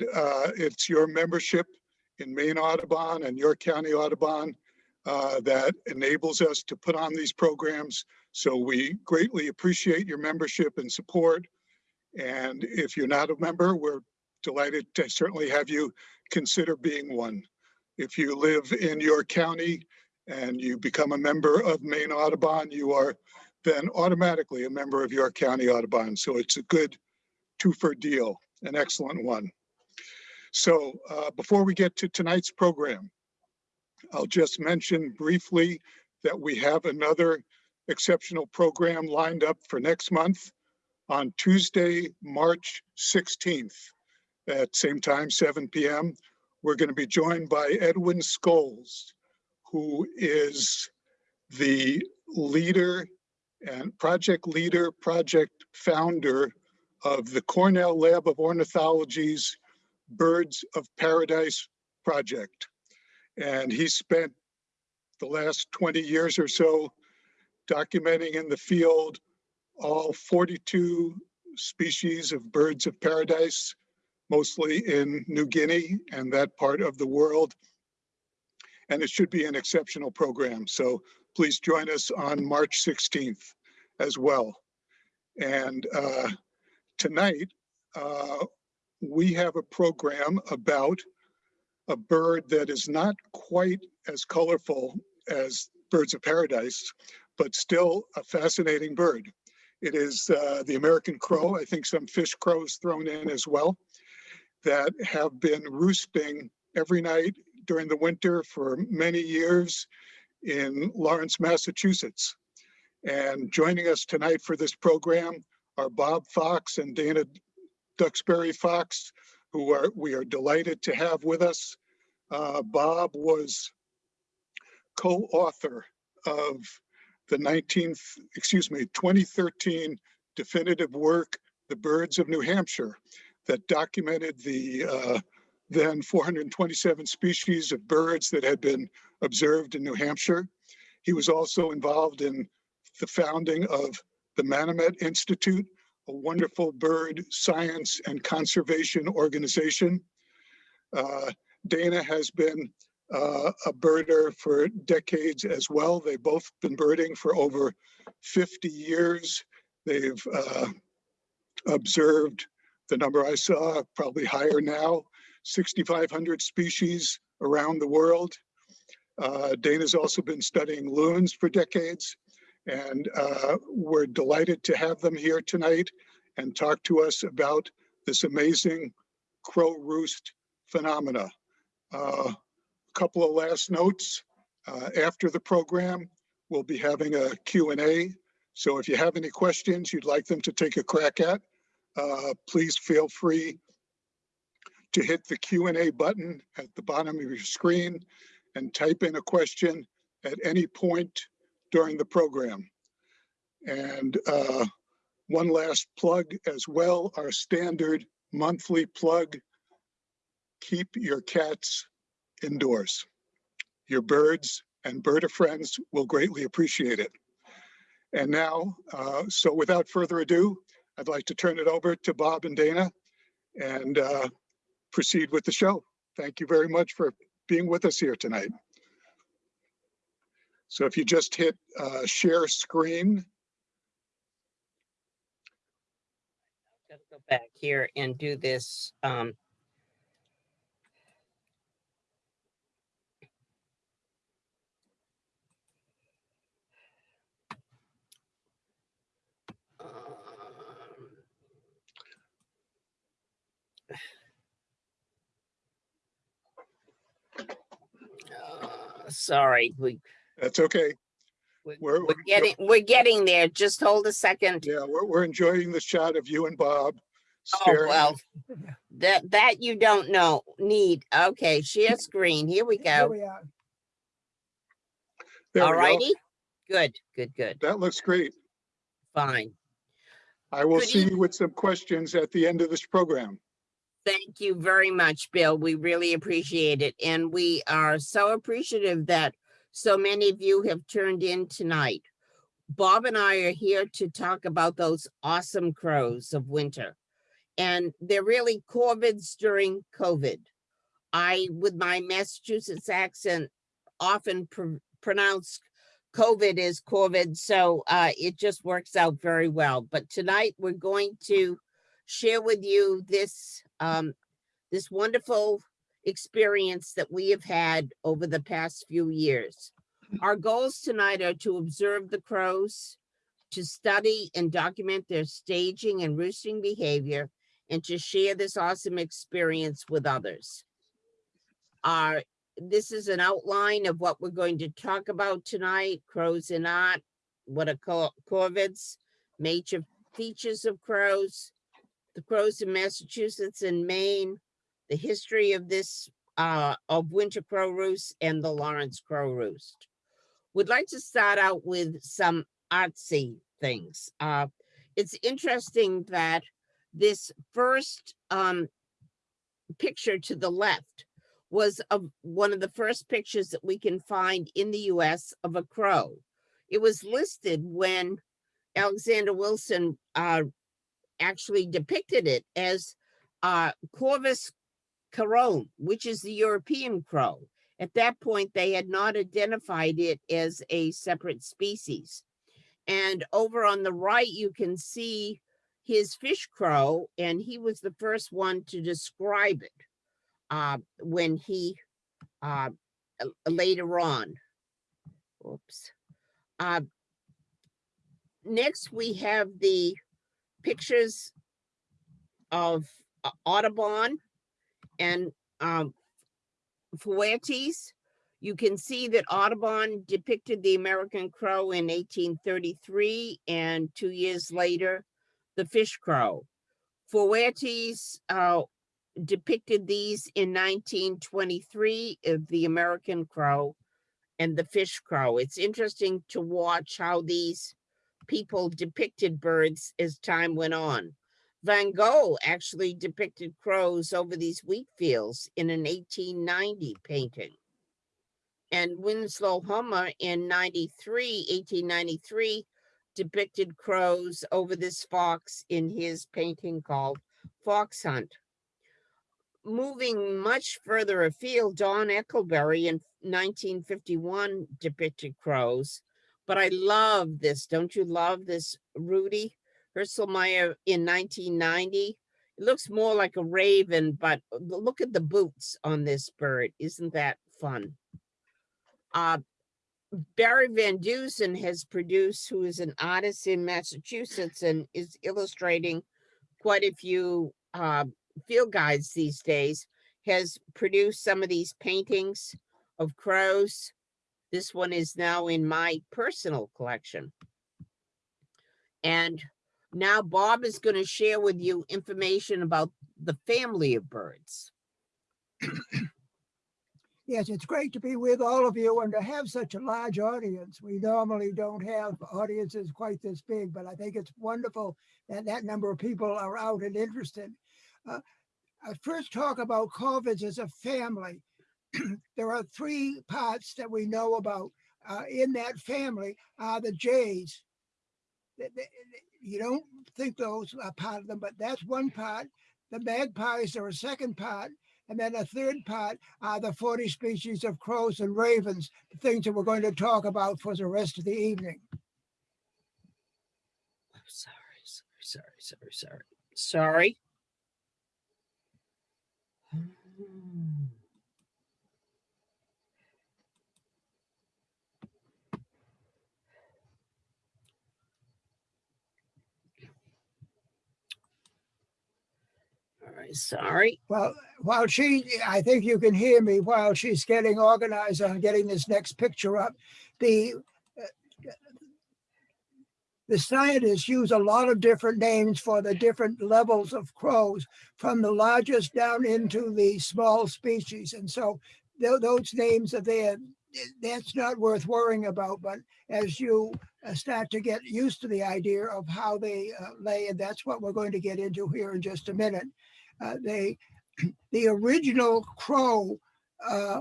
uh, it's your membership in Maine Audubon and York County Audubon uh, that enables us to put on these programs. So we greatly appreciate your membership and support. And if you're not a member, we're delighted to certainly have you consider being one. If you live in York County and you become a member of Maine Audubon, you are then automatically a member of York County Audubon. So it's a good two-for deal, an excellent one. So uh, before we get to tonight's program, I'll just mention briefly that we have another exceptional program lined up for next month on Tuesday, March 16th at same time, 7 p.m. We're going to be joined by Edwin Scholes, who is the leader and project leader, project founder of the Cornell Lab of Ornithology's Birds of Paradise project. And he spent the last 20 years or so documenting in the field all 42 species of birds of paradise, mostly in New Guinea and that part of the world. And it should be an exceptional program. So please join us on March 16th as well. And uh, tonight, uh, we have a program about a bird that is not quite as colorful as birds of paradise, but still a fascinating bird. It is uh, the American crow, I think some fish crows thrown in as well, that have been roosting every night during the winter for many years in Lawrence, Massachusetts. And joining us tonight for this program are Bob Fox and Dana Duxbury Fox, who are we are delighted to have with us. Uh, Bob was co-author of the 19th, excuse me, 2013 definitive work, The Birds of New Hampshire, that documented the uh, then 427 species of birds that had been observed in New Hampshire. He was also involved in the founding of the Manomet Institute, a wonderful bird science and conservation organization. Uh, Dana has been uh, a birder for decades as well. They've both been birding for over 50 years. They've uh, observed the number I saw, probably higher now, 6,500 species around the world. Uh, Dana's also been studying loons for decades. And uh, we're delighted to have them here tonight and talk to us about this amazing crow roost phenomena. A uh, couple of last notes. Uh, after the program, we'll be having a Q&A. So if you have any questions you'd like them to take a crack at, uh, please feel free to hit the Q&A button at the bottom of your screen and type in a question at any point during the program. And uh, one last plug as well, our standard monthly plug, keep your cats indoors. Your birds and birder friends will greatly appreciate it. And now, uh, so without further ado, I'd like to turn it over to Bob and Dana and uh, proceed with the show. Thank you very much for being with us here tonight. So if you just hit uh, share screen. Just go back here and do this. Um, uh, sorry, we That's okay. We're, We're- we're we're- getting, we're getting there. Just hold a second. Yeah, we're, we're enjoying the shot of you and Bob. Oh, well, that, that you don't know, need. Okay, share screen. Here we Here go. we are. There All righty. Good, good, good. That looks great. Fine. I will Good see you with some questions at the end of this program. Thank you very much, Bill. We really appreciate it. And we are so appreciative that so many of you have turned in tonight. Bob and I are here to talk about those awesome crows of winter. And they're really corvids during COVID. I, with my Massachusetts accent, often pr- pronounce COVID as COVID, so uh, it just works out very well. But tonight, we're going to share with you this, um, this wonderful experience that we have had over the past few years. Mm-hmm. Our goals tonight are to observe the crows, to study and document their staging and roosting behavior, and to share this awesome experience with others. Our this is an outline of what we're going to talk about tonight, crows in art, what are cor- corvids, major features of crows, the crows in Massachusetts and Maine, the history of this, uh, of winter crow roost and the Lawrence crow roost. We'd like to start out with some artsy things. Uh, it's interesting that this first, um, picture to the left was of one of the first pictures that we can find in the US of a crow. It was listed when Alexander Wilson uh, actually depicted it as uh, Corvus corone, which is the European crow. At that point, they had not identified it as a separate species. And over on the right, you can see his fish crow, and he was the first one to describe it uh, when he uh, later on. Oops. Uh, next, we have the pictures of uh, Audubon and um, Fuertes. You can see that Audubon depicted the American crow in 1833 and two years later, the fish crow. Fuertes uh, depicted these in 1923 of the American crow and the fish crow. It's interesting to watch how these people depicted birds as time went on. Van Gogh actually depicted crows over these wheat fields in an 1890 painting. And Winslow Homer in 93, 1893, depicted crows over this fox in his painting called Fox Hunt moving much further afield, Don Eckelberry in 1951 depicted crows. But I love this. Don't you love this, Rudy? Herselmeyer in 1990. It looks more like a raven, but look at the boots on this bird. Isn't that fun? Uh, Barry Van Dusen has produced, who is an artist in Massachusetts and is illustrating quite a few uh, field guides these days has produced some of these paintings of crows. This one is now in my personal collection. And now Bob is going to share with you information about the family of birds. Yes, it's great to be with all of you and to have such a large audience. We normally don't have audiences quite this big, but I think it's wonderful that that number of people are out and interested. Uh, I first talk about corvids as a family. there are three parts that we know about uh, in that family are the jays. Th- th- You don't think those are part of them, but that's one part. The magpies are a second part. And then a third part are the 40 species of crows and ravens, the things that we're going to talk about for the rest of the evening. I'm sorry, sorry, sorry, sorry, sorry. Sorry. Hmm. Sorry. Well, while she, I think you can hear me while she's getting organized on getting this next picture up. The uh, the scientists use a lot of different names for the different levels of crows, from the largest down into the small species. And so tho- those names are there. That's not worth worrying about. But as you uh, start to get used to the idea of how they uh, lay, and that's what we're going to get into here in just a minute. Uh, they, the original crow uh,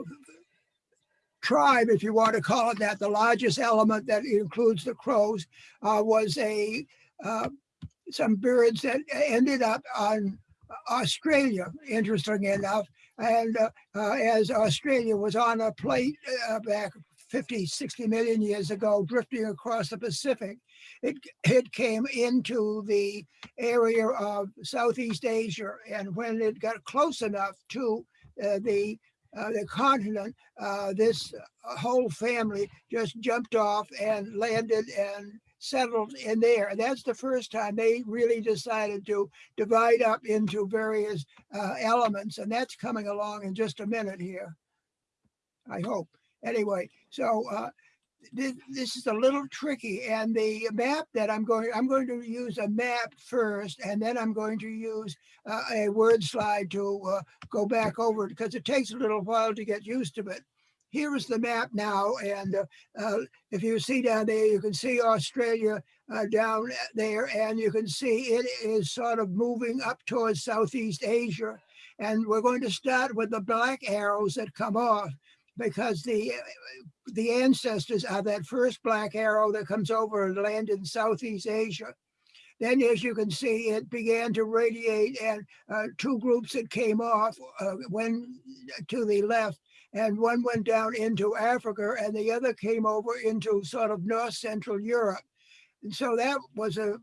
tribe, if you want to call it that, the largest element that includes the crows, uh, was a uh, some birds that ended up on Australia, interesting enough. And uh, as Australia was on a plate back 50, 60 million years ago, drifting across the Pacific, it, it came into the area of Southeast Asia. And when it got close enough to uh, the uh, the continent, uh, this whole family just jumped off and landed and settled in there. And that's the first time they really decided to divide up into various uh, elements. And that's coming along in just a minute here. I hope. Anyway, so uh, this, this is a little tricky and the map that I'm going, I'm going to use a map first and then I'm going to use uh, a word slide to uh, go back over it because it takes a little while to get used to it. Here is the map now and uh, if you see down there, you can see Australia uh, down there and you can see it is sort of moving up towards Southeast Asia. And we're going to start with the black arrows that come off because the the ancestors are that first black arrow that comes over and land in Southeast Asia. Then, as you can see, it began to radiate and uh, two groups that came off uh, went to the left and one went down into Africa and the other came over into sort of North Central Europe. And so that was a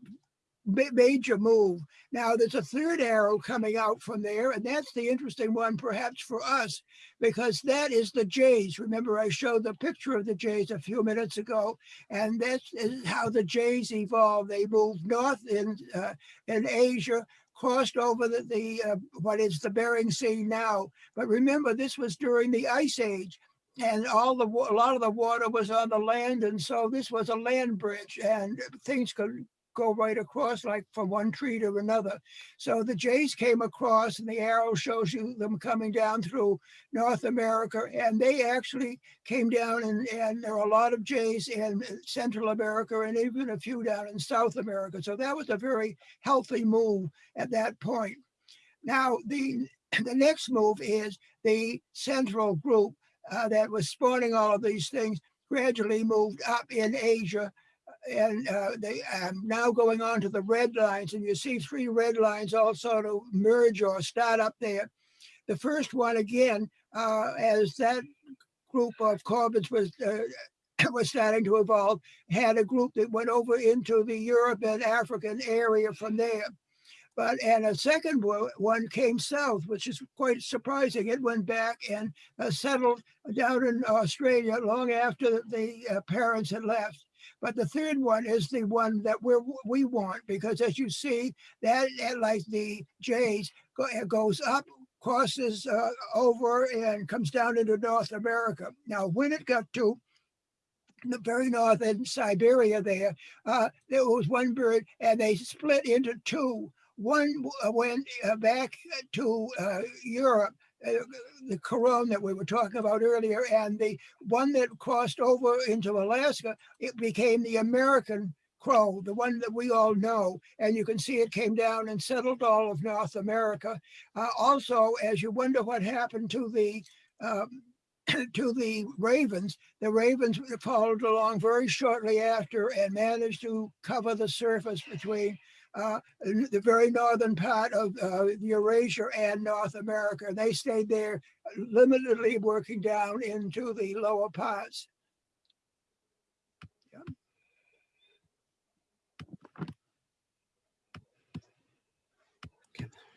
major move. Now there's a third arrow coming out from there, and that's the interesting one perhaps for us, because that is the jays. Remember I showed the picture of the jays a few minutes ago, and that's how the jays evolved. They moved north in, uh, in Asia, crossed over the, the uh, what is the Bering Sea now. But remember, this was during the Ice Age and all the a lot of the water was on the land and so this was a land bridge and things could go right across like from one tree to another. So the jays came across and the arrow shows you them coming down through North America and they actually came down and, and there are a lot of jays in Central America and even a few down in South America. So that was a very healthy move at that point. Now the, the next move is the central group uh, that was spawning all of these things gradually moved up in Asia and uh, they um, now going on to the red lines and you see three red lines also to merge or start up there. The first one again, uh, as that group of corvids was uh, was starting to evolve, had a group that went over into the Europe and African area from there. But and a second one came south, which is quite surprising. It went back and uh, settled down in Australia long after the uh, parents had left. But the third one is the one that we we want because as you see, that, that like the Jays go, goes up, crosses uh, over and comes down into North America. Now, when it got to the very north in Siberia there, uh, there was one bird and they split into two. One uh, went uh, back to uh, Europe the Corone that we were talking about earlier, and the one that crossed over into Alaska, it became the American crow, the one that we all know. And you can see it came down and settled all of North America. Uh, also, as you wonder what happened to the um, to the ravens, the ravens followed along very shortly after and managed to cover the surface between uh, the very northern part of uh, Eurasia and North America. They stayed there limitedly working down into the lower parts.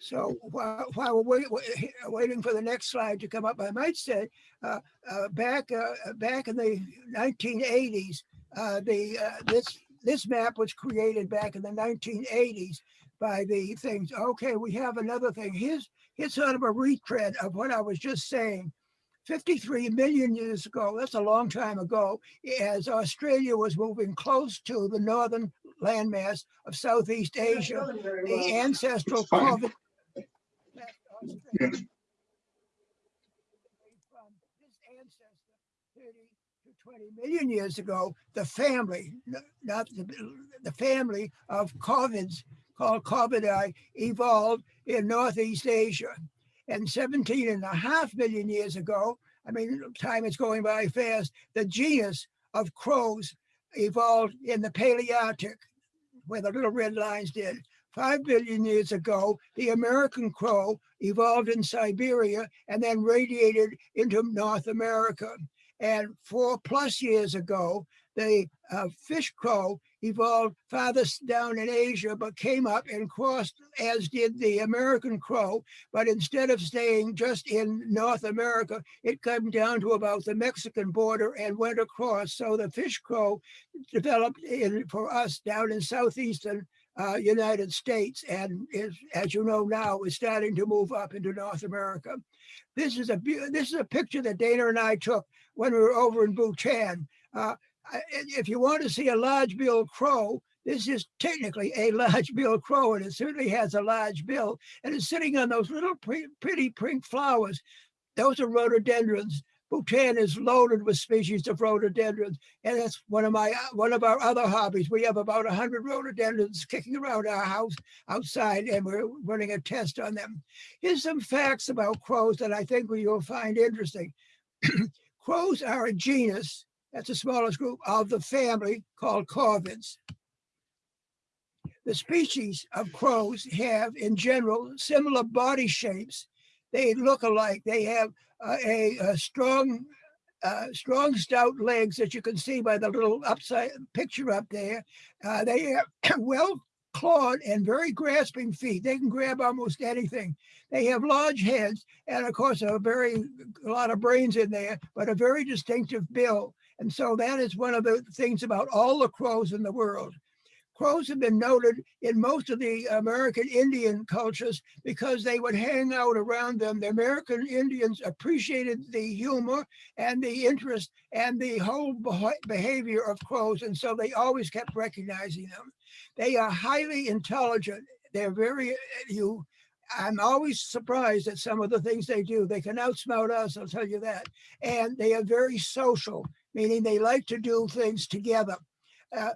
So while, while we're wait, waiting for the next slide to come up, I might say uh, uh, back uh, back in the 1980s, uh, the uh, this this map was created back in the 1980s by the things. Okay, we have another thing. Here's, here's sort of a retread of what I was just saying. 53 million years ago, that's a long time ago, as Australia was moving close to the northern landmass of Southeast Asia, the ancestral corvid. Yeah. 20 million years ago, the family, not the, the family of corvids called corvidae evolved in Northeast Asia. And 17 and a half million years ago, I mean, time is going by fast, the genus of crows evolved in the Palearctic, where the little red lines did. five billion years ago, the American crow evolved in Siberia and then radiated into North America. And four plus years ago, the uh, fish crow evolved farthest down in Asia, but came up and crossed, as did the American crow. But instead of staying just in North America, it came down to about the Mexican border and went across. So the fish crow developed in for us down in southeastern uh, United States, and is, as you know now, is starting to move up into North America. This is a this is a picture that Dana and I took when we were over in Bhutan. Uh, if you want to see a large-billed crow, this is technically a large-billed crow, and it certainly has a large bill, and it's sitting on those little pre- pretty pink flowers. Those are rhododendrons. Bhutan is loaded with species of rhododendrons, and that's one of my one of our other hobbies. We have about hundred rhododendrons kicking around our house outside, and we're running a test on them. Here's some facts about crows that I think you'll find interesting. crows are a genus, that's the smallest group of the family called corvids. The species of crows have, in general, similar body shapes. They look alike. They have uh, a, a strong, uh, strong, stout legs that you can see by the little upside picture up there. Uh, they have well clawed and very grasping feet. They can grab almost anything. They have large heads and, of course, a very a lot of brains in there, but a very distinctive bill. And so that is one of the things about all the crows in the world. Crows have been noted in most of the American Indian cultures because they would hang out around them. The American Indians appreciated the humor and the interest and the whole behavior of crows. And so they always kept recognizing them. They are highly intelligent. They're very, you, I'm always surprised at some of the things they do. They can outsmart us, I'll tell you that. And they are very social, meaning they like to do things together. Uh,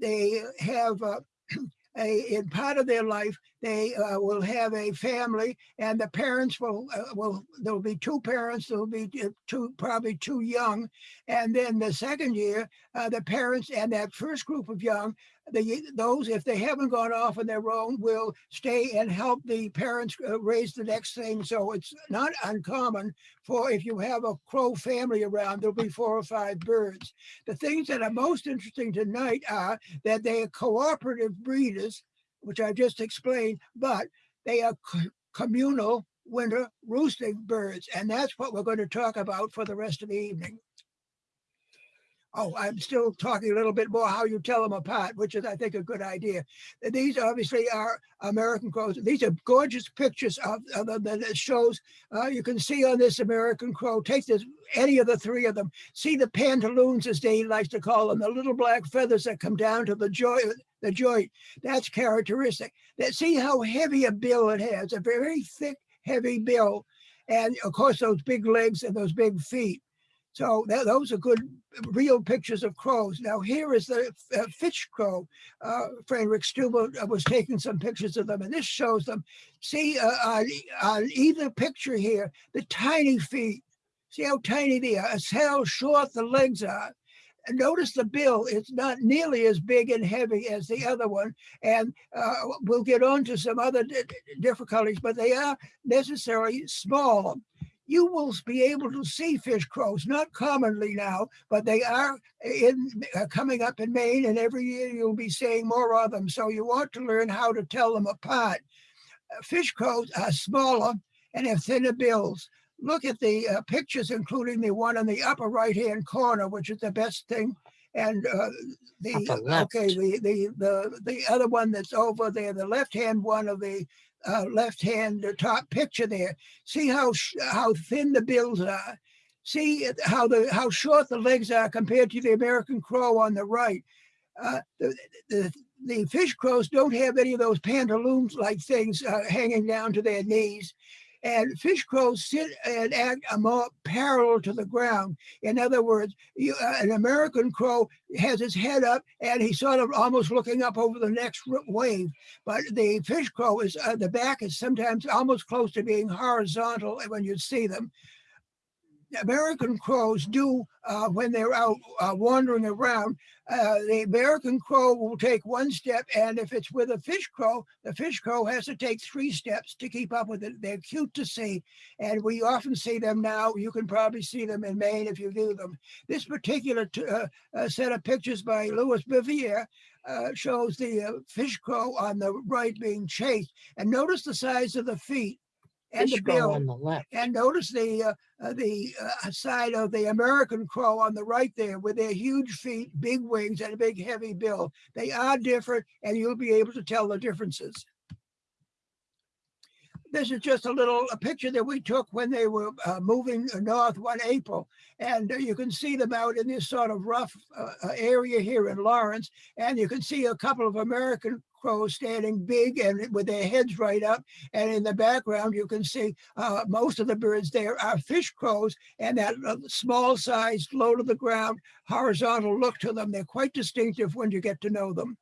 they have uh, a in part of their life they uh, will have a family and the parents will uh, will there will be two parents there will be uh, two probably two young and then the second year uh, the parents and that first group of young the those if they haven't gone off on their own will stay and help the parents uh, raise the next thing so it's not uncommon for if you have a crow family around there'll be four or five birds the things that are most interesting tonight are that they are cooperative breeders which I've just explained, but they are co- communal winter roosting birds. And that's what we're going to talk about for the rest of the evening. Oh, I'm still talking a little bit more how you tell them apart, which is, I think, a good idea. These obviously are American crows. These are gorgeous pictures of, of them that shows. Uh, you can see on this American crow, take this, any of the three of them, see the pantaloons, as Dane likes to call them, the little black feathers that come down to the joint, the joint. That's characteristic. That see how heavy a bill it has, a very thick, heavy bill. And of course, those big legs and those big feet. So those are good, real pictures of crows. Now here is the uh, fish crow. Uh, Frederick Stuber was taking some pictures of them, and this shows them. See uh, on, on either picture here, the tiny feet. See how tiny they are. See how short the legs are. And notice the bill, it's not nearly as big and heavy as the other one. And uh, we'll get on to some other di- difficulties, but they are necessarily small. You will be able to see fish crows, not commonly now, but they are in uh, coming up in Maine, and every year you'll be seeing more of them. So you want to learn how to tell them apart. Uh, Fish crows are smaller and have thinner bills look at the uh, pictures, including the one in the upper right-hand corner, which is the best thing. And uh, the okay, the the the the other one that's over there, the left-hand one of the uh, left-hand the top picture there. See how how thin the bills are. See how the how short the legs are compared to the American crow on the right. Uh, the, the the fish crows don't have any of those pantaloons like things uh, hanging down to their knees. And fish crows sit and act more parallel to the ground. In other words, you, uh, an American crow has his head up and he's sort of almost looking up over the next wave. But the fish crow is uh, the back is sometimes almost close to being horizontal when you see them. American crows do uh, when they're out uh, wandering around. Uh, the American crow will take one step, and if it's with a fish crow, the fish crow has to take three steps to keep up with it. They're cute to see, and we often see them now. You can probably see them in Maine if you view them. This particular uh, uh, set of pictures by Louis Bivier uh, shows the fish crow on the right being chased, and notice the size of the feet and the bill. on the left. And notice the, uh, uh, the uh, side of the American crow on the right there with their huge feet, big wings and a big heavy bill. They are different and you'll be able to tell the differences. This is just a little, a picture that we took when they were uh, moving north one April. And you can see them out in this sort of rough uh, area here in Lawrence. And you can see a couple of American crows standing big and with their heads right up. And in the background, you can see uh, most of the birds there are fish crows and that uh, small sized, low to the ground, horizontal look to them. They're quite distinctive when you get to know them.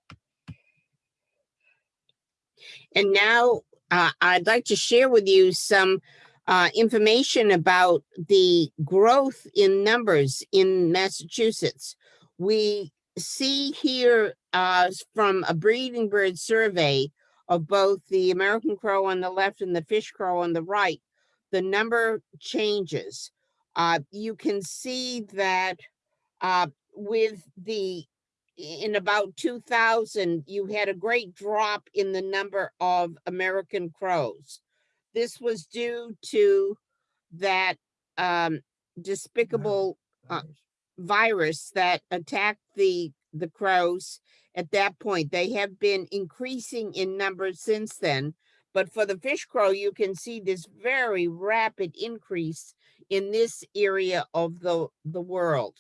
And now uh, I'd like to share with you some uh, information about the growth in numbers in Massachusetts. We see here uh, from a breeding bird survey of both the American crow on the left and the fish crow on the right, the number changes. Uh, you can see that uh, with the in about 2000, you had a great drop in the number of American crows. This was due to that um, despicable uh, virus that attacked the the crows at that point. They have been increasing in numbers since then. But for the fish crow, you can see this very rapid increase in this area of the, the world.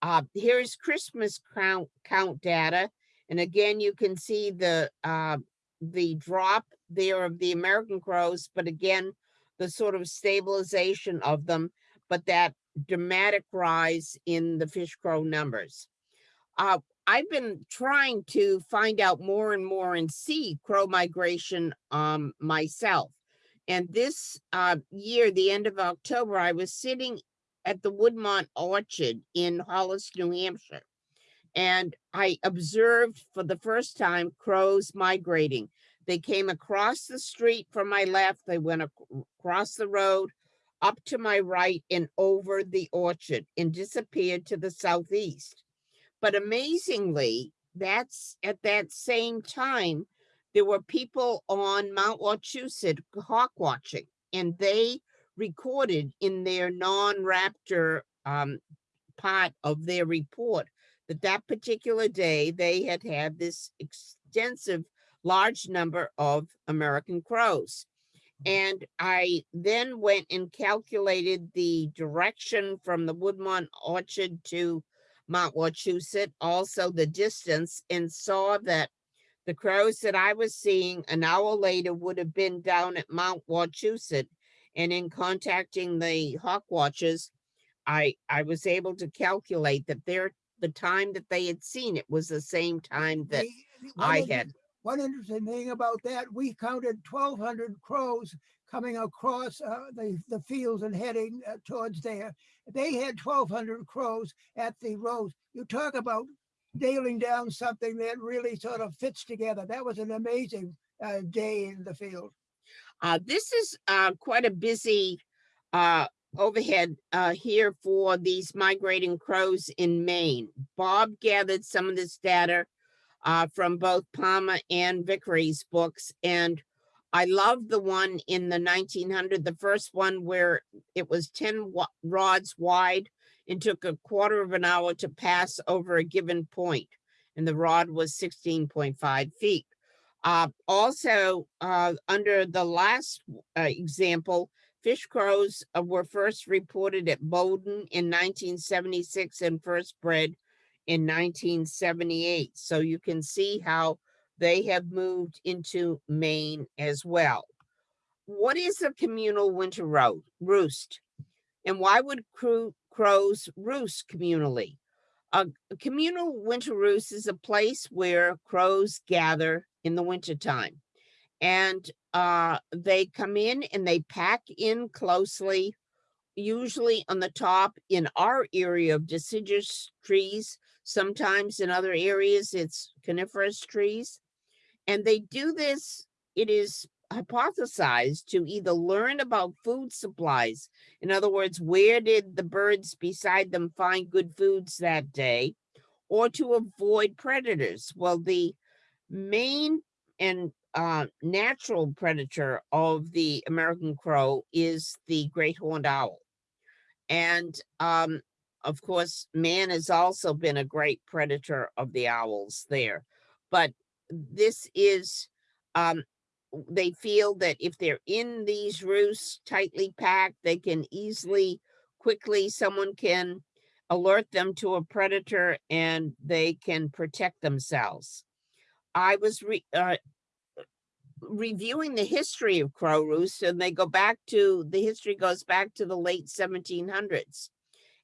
Uh, here's Christmas count count data. And again, you can see the uh, the drop there of the American crows, but again, the sort of stabilization of them, but that dramatic rise in the fish crow numbers. Uh, I've been trying to find out more and more and see crow migration um, myself. And this uh, year, the end of October, I was sitting at the Woodmont Orchard in Hollis, New Hampshire. And I observed for the first time crows migrating. They came across the street from my left, they went ac- across the road, up to my right and over the orchard and disappeared to the southeast. But amazingly, that's at that same time, there were people on Mount Wachusett hawk watching, and they recorded in their non-raptor um, part of their report that that particular day they had had this extensive large number of American crows. And I then went and calculated the direction from the Woodmont Orchard to Mount Wachusett, also the distance, and saw that the crows that I was seeing an hour later would have been down at Mount Wachusett. And in contacting the hawk watchers, I I was able to calculate that their the time that they had seen it was the same time that I had. One interesting thing about that, we counted twelve hundred crows coming across uh, the, the fields and heading uh, towards there. They had twelve hundred crows at the roads. You talk about nailing down something that really sort of fits together. That was an amazing uh, day in the field. Uh, this is uh, quite a busy uh, overhead uh, here for these migrating crows in Maine. Bob gathered some of this data uh, from both Palmer and Vickery's books, and I love the one in the 1900, the first one where it was 10 rods wide and took a quarter of an hour to pass over a given point, and the rod was 16.5 feet. Uh, also, uh, under the last uh, example, fish crows uh, were first reported at Bowden in 1976 and first bred in 1978. So you can see how they have moved into Maine as well. What is a communal winter ro- roost? And why would crows roost communally? A, a communal winter roost is a place where crows gather in the wintertime. And uh, they come in and they pack in closely usually on the top in our area of deciduous trees. Sometimes in other areas, it's coniferous trees. And they do this, it is hypothesized to either learn about food supplies. In other words, where did the birds beside them find good foods that day? Or to avoid predators. Well, the main and uh, natural predator of the American crow is the great horned owl. And um, of course, man has also been a great predator of the owls there. But this is, um, they feel that if they're in these roosts tightly packed, they can easily, quickly, someone can alert them to a predator and they can protect themselves. I was re, uh, reviewing the history of crow roosts and they go back to, the history goes back to the late 1700s.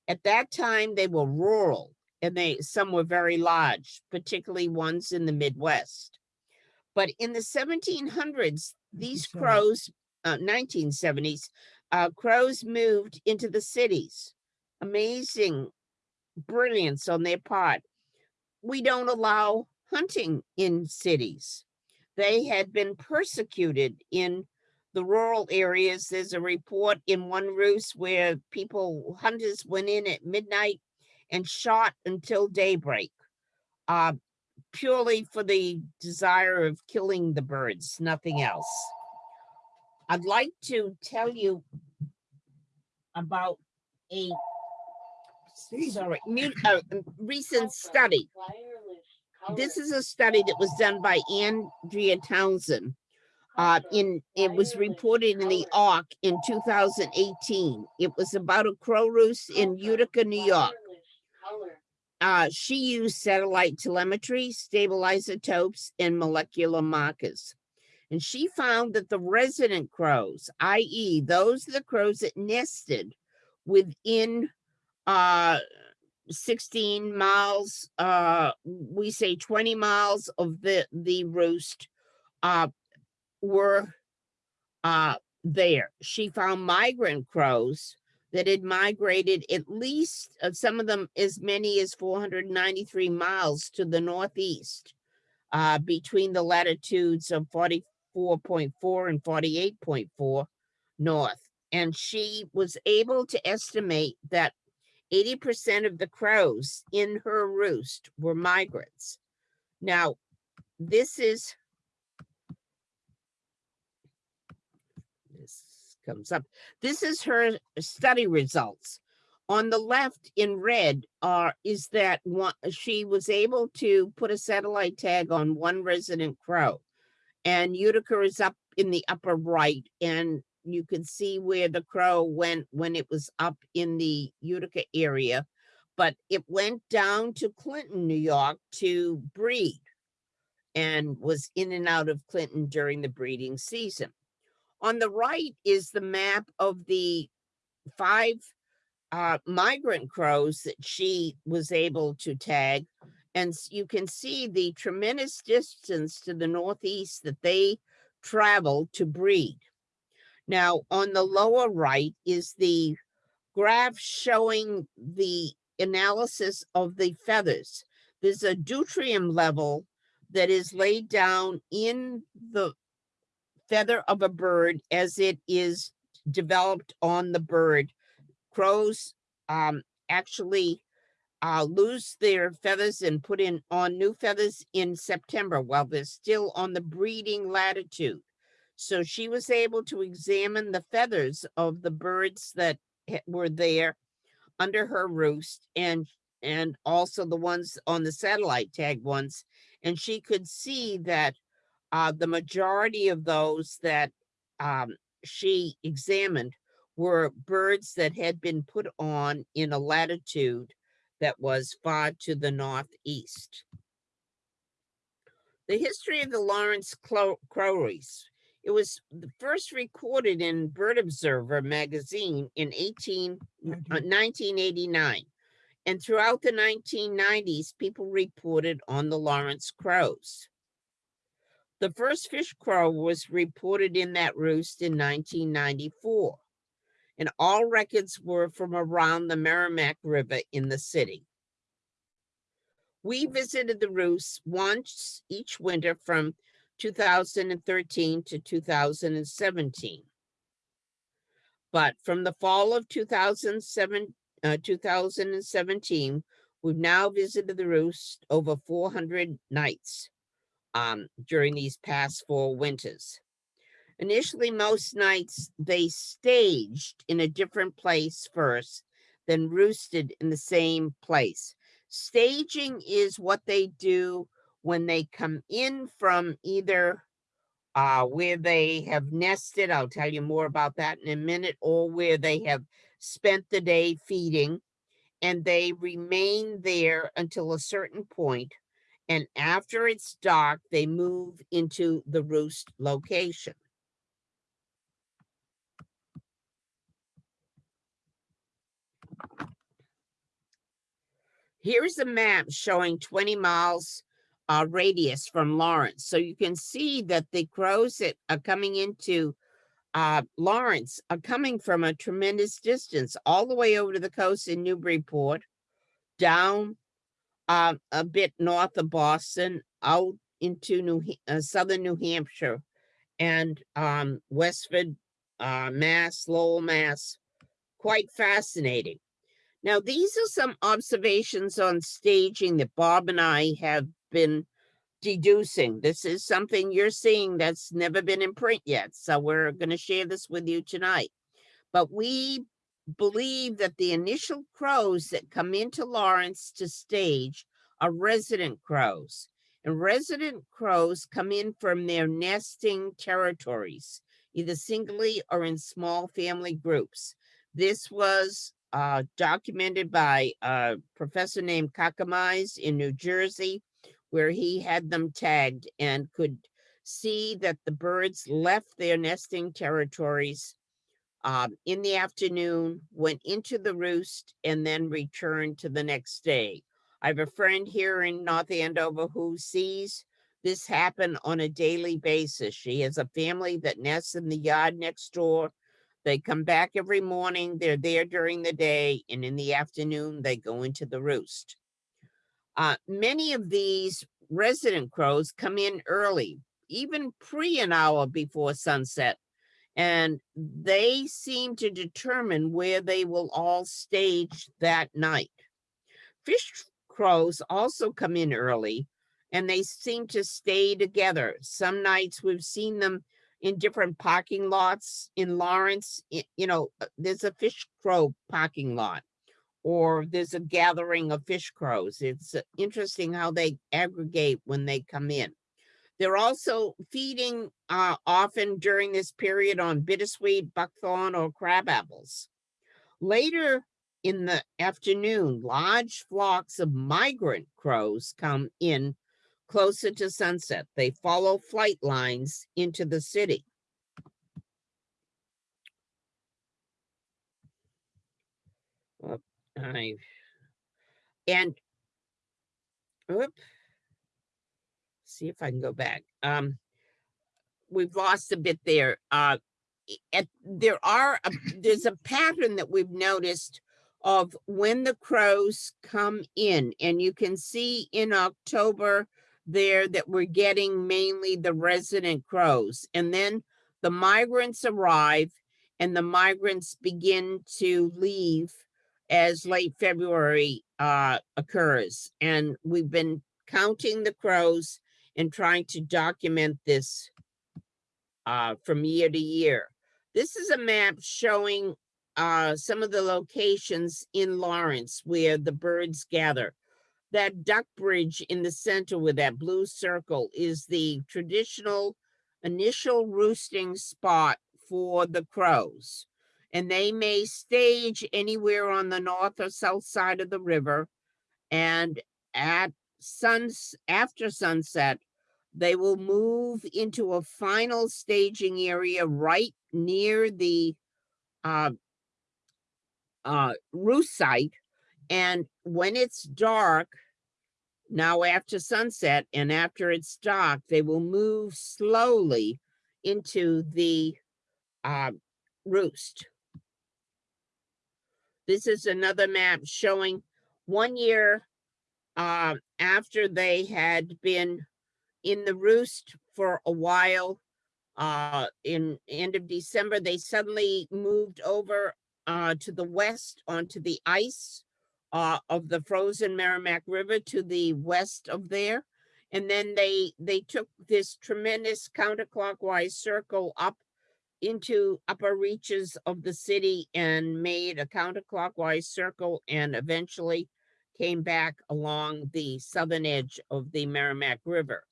At that time, they were rural and they, some were very large, particularly ones in the Midwest. But in the 1700s, these crows, uh, 1970s, uh, crows moved into the cities. Amazing brilliance on their part. We don't allow hunting in cities. They had been persecuted in the rural areas. There's a report in one roost where people, hunters went in at midnight and shot until daybreak. Uh, purely for the desire of killing the birds, nothing else. I'd like to tell you about a sorry, mu- uh, recent study. This is a study that was done by Andrea Townsend. Uh, in, it was reported in the Auk in 2018. It was about a crow roost in Utica, New York. Uh, she used satellite telemetry, stable and molecular markers. And she found that the resident crows, i.e. those are the crows that nested within uh, 16 miles, uh, we say 20 miles of the, the roost, uh, were uh, there. She found migrant crows that had migrated at least, uh, some of them as many as 493 miles to the northeast uh, between the latitudes of 44.4 and 48.4 north. And she was able to estimate that 80% of the crows in her roost were migrants. Now, this is this comes up. This is her study results. On the left in red are is that one she was able to put a satellite tag on one resident crow. And Utica is up in the upper right and you can see where the crow went when it was up in the Utica area. But it went down to Clinton, New York to breed and was in and out of Clinton during the breeding season. On the right is the map of the five uh, migrant crows that she was able to tag. And you can see the tremendous distance to the northeast that they traveled to breed. Now, on the lower right is the graph showing the analysis of the feathers. There's a deuterium level that is laid down in the feather of a bird as it is developed on the bird. Crows um, actually uh, lose their feathers and put in on new feathers in September while they're still on the breeding latitude. So she was able to examine the feathers of the birds that were there under her roost and and also the ones on the satellite tag ones. And she could see that uh, the majority of those that um, she examined were birds that had been put on in a latitude that was far to the northeast. The history of the Lawrence Crowries. It was the first recorded in Bird Observer magazine in 18, uh, 1989. And throughout the 1990s, people reported on the Lawrence crows. The first fish crow was reported in that roost in 1994. And all records were from around the Merrimack River in the city. We visited the roost once each winter from 2013 to 2017. But from the fall of 2007, uh, 2017, we've now visited the roost over 400 nights um, during these past four winters. Initially, most nights they staged in a different place first, then roosted in the same place. Staging is what they do when they come in from either uh, where they have nested, I'll tell you more about that in a minute, or where they have spent the day feeding, and they remain there until a certain point, And after it's dark, they move into the roost location. Here's a map showing 20 miles uh, radius from Lawrence. So you can see that the crows that are coming into uh, Lawrence are coming from a tremendous distance, all the way over to the coast in Newburyport, down uh, a bit north of Boston, out into New uh, southern New Hampshire, and um, Westford, uh, Mass, Lowell, Mass. Quite fascinating. Now, these are some observations on staging that Bob and I have been deducing. This is something you're seeing that's never been in print yet. So we're going to share this with you tonight. But we believe that the initial crows that come into Lawrence to stage are resident crows. And resident crows come in from their nesting territories, either singly or in small family groups. This was uh, documented by a professor named Caccamise in New Jersey, where he had them tagged and could see that the birds left their nesting territories um, in the afternoon, went into the roost, and then returned to the next day. I have a friend here in North Andover who sees this happen on a daily basis. She has a family that nests in the yard next door. They come back every morning, they're there during the day, and in the afternoon, they go into the roost. Uh, many of these resident crows come in early, even pre an hour before sunset, and they seem to determine where they will all stage that night. Fish crows also come in early and they seem to stay together. Some nights we've seen them in different parking lots in Lawrence. You know, uh, there's a fish crow parking lot or there's a gathering of fish crows. It's uh, interesting how they aggregate when they come in. They're also feeding uh, often during this period on bittersweet, buckthorn, or crab apples. Later in the afternoon, large flocks of migrant crows come in closer to sunset. They follow flight lines into the city. I and oop, see if I can go back. Um, we've lost a bit there. Uh, at, there are, a- there's a pattern that we've noticed of when the crows come in and you can see in October there that we're getting mainly the resident crows and then the migrants arrive and the migrants begin to leave as late February uh, occurs. And we've been counting the crows and trying to document this uh, from year to year. This is a map showing uh, some of the locations in Lawrence where the birds gather. That duck bridge in the center with that blue circle is the traditional initial roosting spot for the crows. And they may stage anywhere on the north or south side of the river. And at suns, after sunset, they will move into a final staging area right near the uh, uh, roost site. And when it's dark, now after sunset and after it's dark, they will move slowly into the uh, roost. This is another map showing one year uh, after they had been in the roost for a while. Uh, in end of December, they suddenly moved over uh, to the west onto the ice uh, of the frozen Merrimack River to the west of there. And then they they took this tremendous counterclockwise circle up into upper reaches of the city and made a counterclockwise circle and eventually came back along the southern edge of the Merrimack River.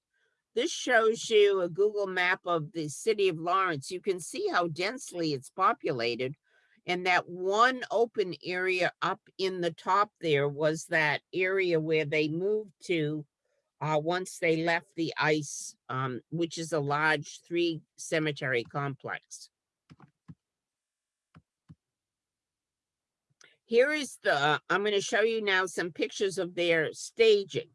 This shows you a Google map of the city of Lawrence. You can see how densely it's populated. And that one open area up in the top there was that area where they moved to uh, once they left the ice, um, which is a large three cemetery complex. Here is the, I'm going to show you now some pictures of their staging.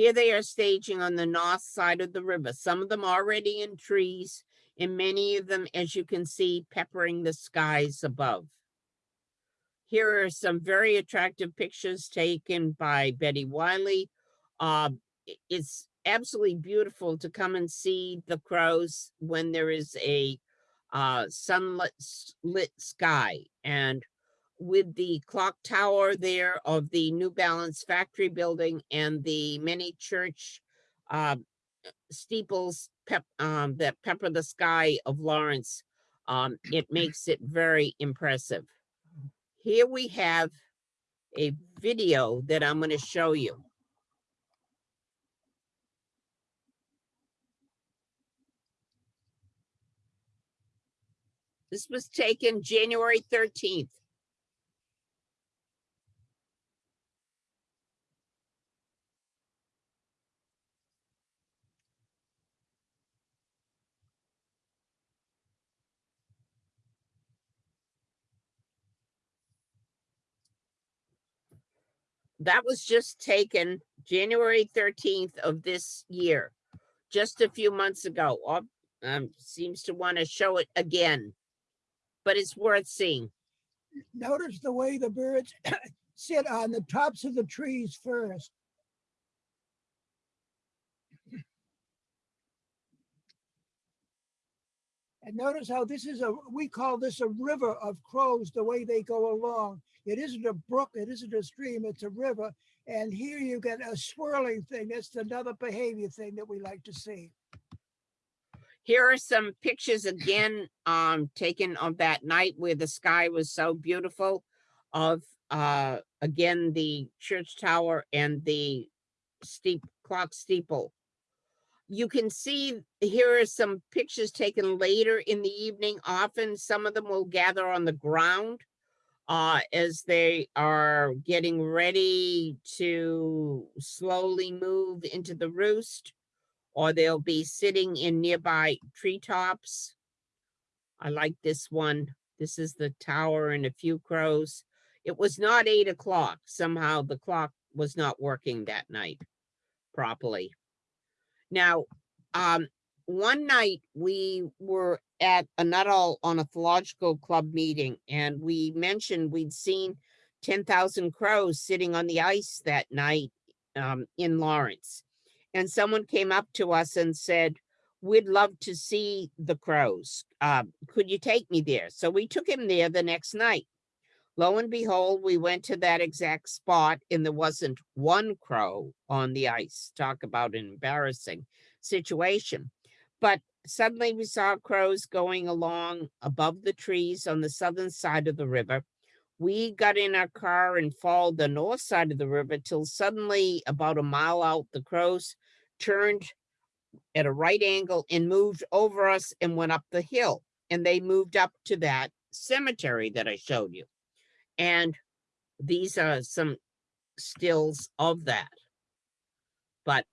Here they are staging on the north side of the river, some of them already in trees, and many of them, as you can see, peppering the skies above. Here are some very attractive pictures taken by Betty Wiley. Uh, it's absolutely beautiful to come and see the crows when there is a uh, sunlit lit sky. And with the clock tower there of the New Balance factory building and the many church uh, steeples pep, um, that pepper the sky of Lawrence, um, it makes it very impressive. Here we have a video that I'm going to show you. This was taken January 13th. That was just taken January 13th of this year, just a few months ago. Op- Um, seems to want to show it again, but it's worth seeing. Notice the way the birds sit on the tops of the trees first. And notice how this is a, we call this a river of crows, the way they go along. It isn't a brook, it isn't a stream, it's a river. And here you get a swirling thing. That's another behavior thing that we like to see. Here are some pictures again, um, taken of that night where the sky was so beautiful of, uh, again, the church tower and the steep clock steeple. You can see, here are some pictures taken later in the evening. Often some of them will gather on the ground uh, as they are getting ready to slowly move into the roost or they'll be sitting in nearby treetops. I like this one. This is the tower and a few crows. It was not eight o'clock. Somehow the clock was not working that night properly. Now, um, one night we were at a Nuttall Ornithological Club meeting and we mentioned we'd seen ten thousand crows sitting on the ice that night um, in Lawrence. And someone came up to us and said, we'd love to see the crows. Uh, could you take me there? So we took him there the next night. Lo and behold, we went to that exact spot and there wasn't one crow on the ice. Talk about an embarrassing situation. But suddenly we saw crows going along above the trees on the southern side of the river. We got in our car and followed the north side of the river till suddenly about a mile out, the crows turned at a right angle and moved over us and went up the hill. And they moved up to that cemetery that I showed you. And these are some stills of that. But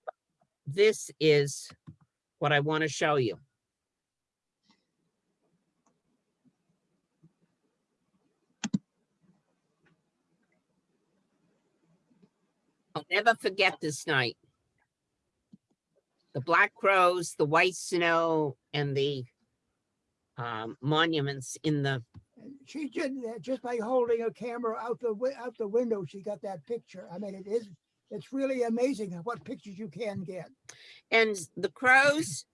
this is what I want to show you. I'll never forget this night. The black crows, the white snow, and the um, monuments in the She did that just by holding a camera out the, out the window, she got that picture. I mean, it is, it's really amazing what pictures you can get. And the crows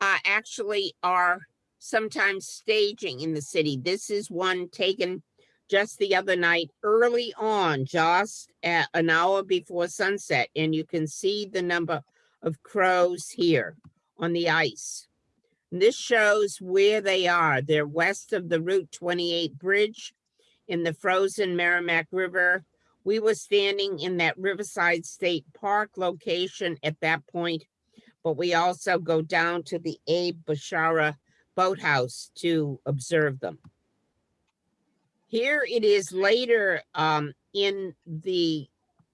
uh, actually are sometimes staging in the city. This is one taken just the other night, early on, just at an hour before sunset. And you can see the number of crows here on the ice. And This shows where they are. They're west of the Route 28 bridge in the frozen Merrimack River. We were standing in that Riverside State Park location at that point but we also go down to the Abe Bashara Boathouse to observe them. Here it is later um, in the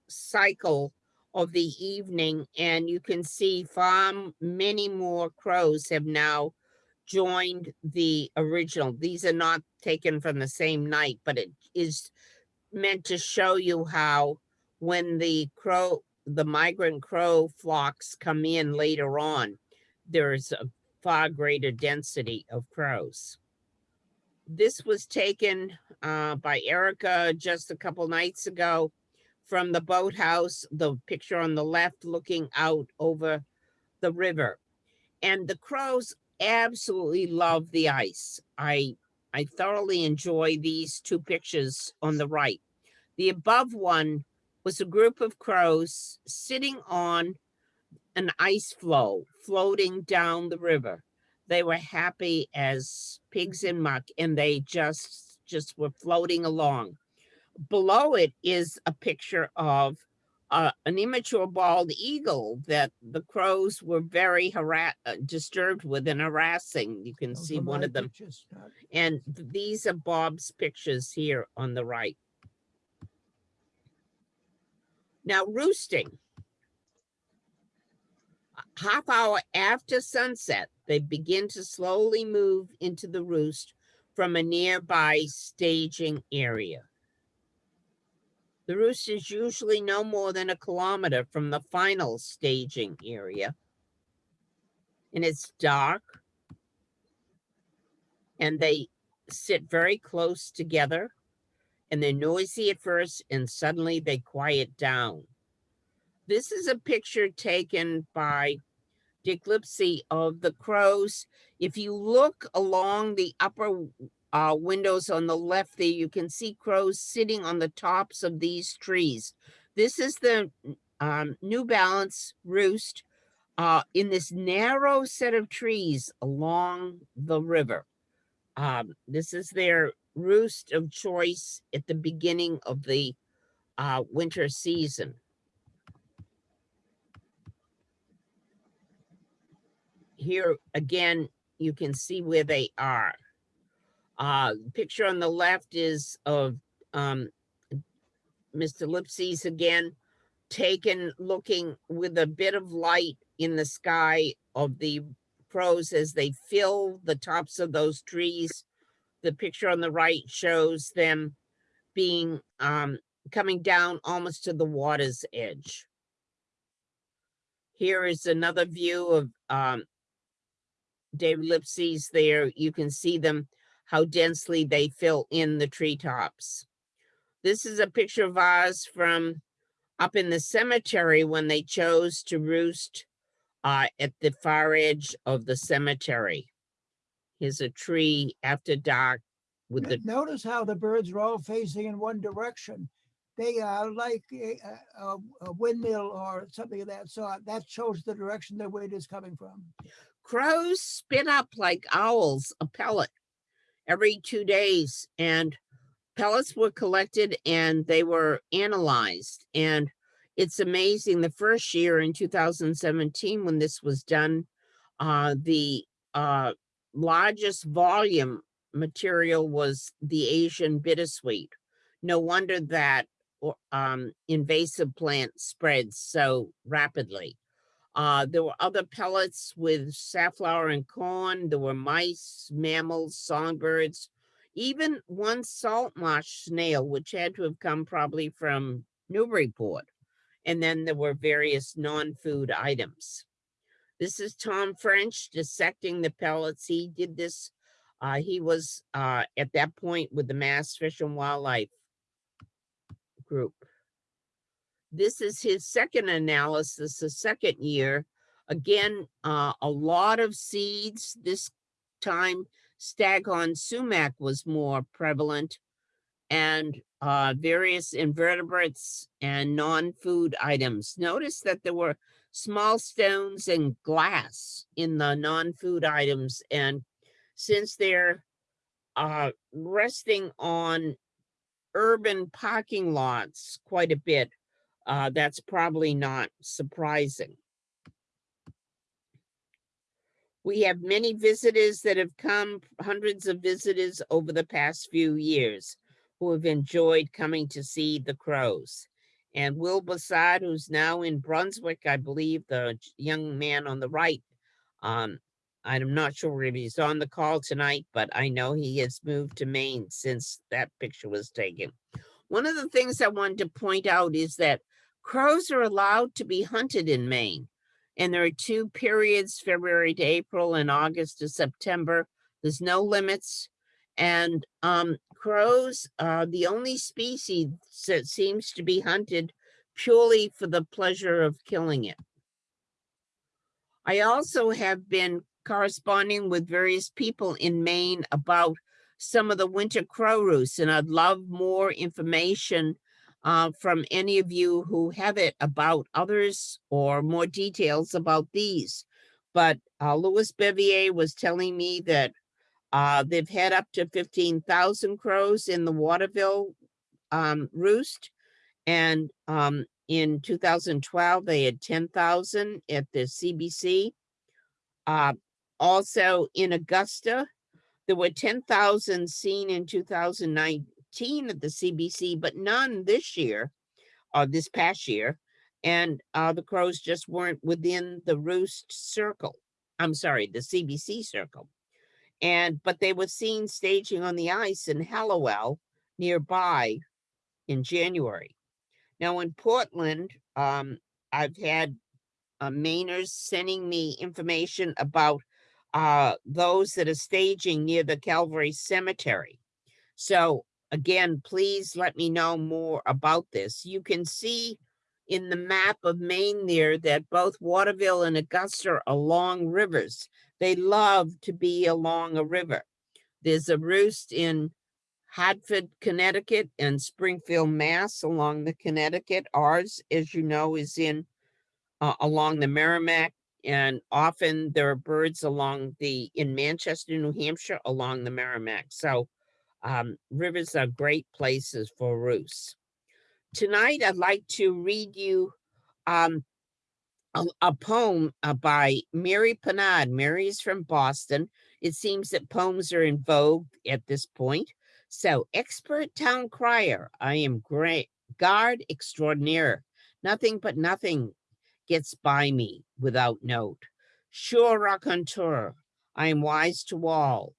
cycle of the evening, and you can see far many more crows have now joined the original. These are not taken from the same night, but it is meant to show you how when the crow, the migrant crow flocks come in later on, there's a far greater density of crows. This was taken uh, by Erica just a couple nights ago from the boathouse, the picture on the left looking out over the river. And the crows absolutely love the ice. I I thoroughly enjoy these two pictures on the right. The above one was a group of crows sitting on an ice floe floating down the river. They were happy as pigs in muck and they just just were floating along. Below it is a picture of uh, an immature bald eagle that the crows were very harass uh, disturbed with and harassing. You can Those see one of them. pictures, And these are Bob's pictures here on the right. Now roosting. Half hour after sunset, they begin to slowly move into the roost from a nearby staging area. The roost is usually no more than a kilometer from the final staging area. And it's dark. And they sit very close together and they're noisy at first and suddenly they quiet down. This is a picture taken by Dick Lipsy of the crows. If you look along the upper uh, windows on the left there, you can see crows sitting on the tops of these trees. This is the um, New Balance roost uh, in this narrow set of trees along the river. Um, this is their roost of choice at the beginning of the uh, winter season. Here again, you can see where they are. Uh, picture on the left is of um, Mr. Lipsy's again, taken looking with a bit of light in the sky of the crows as they fill the tops of those trees. The picture on the right shows them being, um, coming down almost to the water's edge. Here is another view of, um, David Lipsy's there. You can see them, how densely they fill in the treetops. This is a picture of ours from up in the cemetery when they chose to roost uh, at the far edge of the cemetery. Here's a tree after dark with the, Notice how the birds are all facing in one direction. They are like a, a- a windmill or something of that sort. That shows the direction the wind is coming from. crows spit up like owls a pellet every two days and pellets were collected and they were analyzed and it's amazing the first year in 2017 when this was done uh the uh largest volume material was the asian bittersweet. No wonder that um invasive plant spreads so rapidly uh, there were other pellets with safflower and corn. There were mice, mammals, songbirds, even one salt marsh snail, which had to have come probably from Newburyport. And then there were various non-food items. This is Tom French dissecting the pellets. He did this Uh, he was uh, at that point with the Mass Fish and Wildlife Group. This is his second analysis, the second year. Again, uh, a lot of seeds. This time, staghorn sumac was more prevalent and uh, various invertebrates and non-food items. Notice that there were small stones and glass in the non-food items. And since they're uh, resting on urban parking lots quite a bit, uh, that's probably not surprising. We have many visitors that have come, hundreds of visitors over the past few years who have enjoyed coming to see the crows. And Will Bassad, who's now in Brunswick, I believe, the young man on the right. Um, I'm not sure if he's on the call tonight, but I know he has moved to Maine since that picture was taken. One of the things I wanted to point out is that crows are allowed to be hunted in Maine. And there are two periods, February to April and August to September. There's no limits. And um, crows are the only species that seems to be hunted purely for the pleasure of killing it. I also have been corresponding with various people in Maine about some of the winter crow roosts, and I'd love more information uh, from any of you who have it about others or more details about these. But uh, Louis Bevier was telling me that uh, they've had up to fifteen thousand crows in the Waterville um, roost. And um, in two thousand twelve, they had ten thousand at the CBC. Uh, also in Augusta, there were ten thousand seen in two at the CBC, but none this year, or this past year. And uh, the crows just weren't within the roost circle. I'm sorry, the CBC circle. And, but they were seen staging on the ice in Hallowell nearby in January. Now in Portland, um, I've had uh, Mainers sending me information about uh, those that are staging near the Calvary Cemetery. So again, please let me know more about this. You can see in the map of Maine there that both Waterville and Augusta are along rivers. They love to be along a river. There's a roost in Hartford, Connecticut and Springfield, Mass along the Connecticut. Ours, as you know, is in uh, along the Merrimack. And often there are birds along the, in Manchester, New Hampshire, along the Merrimack. So um, rivers are great places for roosts. Tonight, I'd like to read you um, a, a poem uh, by Mary Panard. Mary is from Boston. It seems that poems are in vogue at this point. So, expert town crier, I am great guard extraordinaire. Nothing but nothing gets by me without note. Sure raconteur, I am wise to all.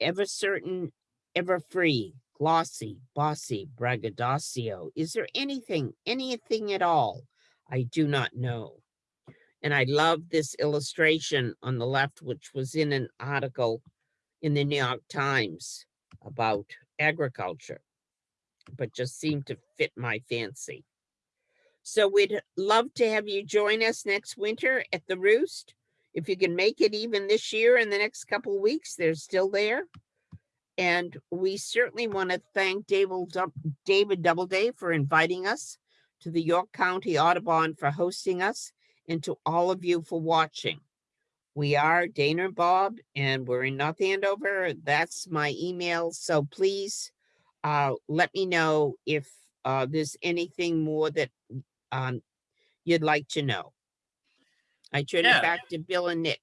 Ever certain, ever free, glossy, bossy, braggadocio. Is there anything, anything at all? I do not know. And I love this illustration on the left, which was in an article in the New York Times about agriculture, but just seemed to fit my fancy. So we'd love to have you join us next winter at the Roost. If you can make it even this year in the next couple weeks, they're still there. And we certainly want to thank David, David Doubleday for inviting us to the York County Audubon for hosting us and to all of you for watching. We are Dana and Bob and we're in North Andover. That's my email. So please uh, let me know if uh, there's anything more that um, you'd like to know. I turn Yeah. it back to Bill and Nick.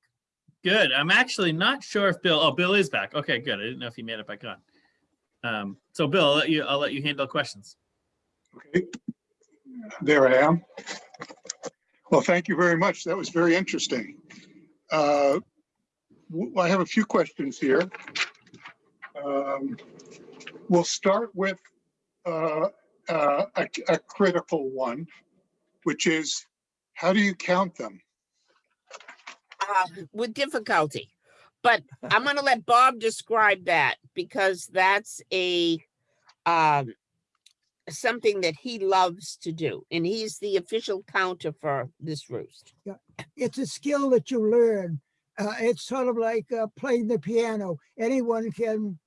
Good. I'm actually not sure if Bill, oh, Bill is back. Okay, good. I didn't know if he made it back on. Um, so Bill, I'll let you, I'll let you handle questions. Okay, there I am. Well, thank you very much. That was very interesting. Uh, I have a few questions here. Um, We'll start with uh, uh, a a critical one, which is, how do you count them? Uh, with difficulty. But I'm gonna let Bob describe that because that's a um something that he loves to do, and he's the official counter for this roost. Yeah. it's a skill that you learn. Uh, it's sort of like uh, playing the piano. Anyone can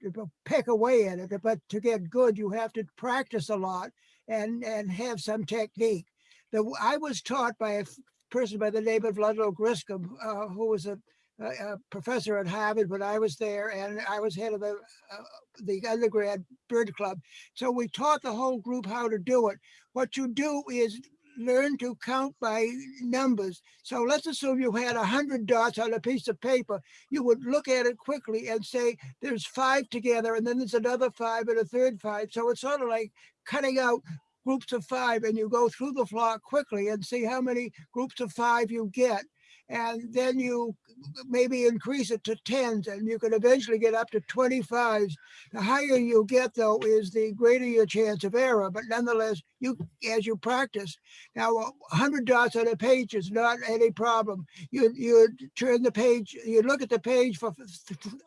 pick away at it, but to get good, you have to practice a lot and and have some technique. The I was taught by a person by the name of Ludlow Griscom, uh, who was a, a, professor at Harvard when I was there, and I was head of the uh, the undergrad bird club. So we taught the whole group how to do it. What you do is learn to count by numbers. So let's assume you had a hundred dots on a piece of paper. You would look at it quickly and say, there's five together, and then there's another five and a third five. So it's sort of like cutting out groups of five and you go through the flock quickly and see how many groups of five you get. And then you maybe increase it to tens and you can eventually get up to 25s. The higher you get though is the greater your chance of error, but nonetheless, you as you practice. Now, a 100 dots on a page is not any problem. You you turn the page, you look at the page for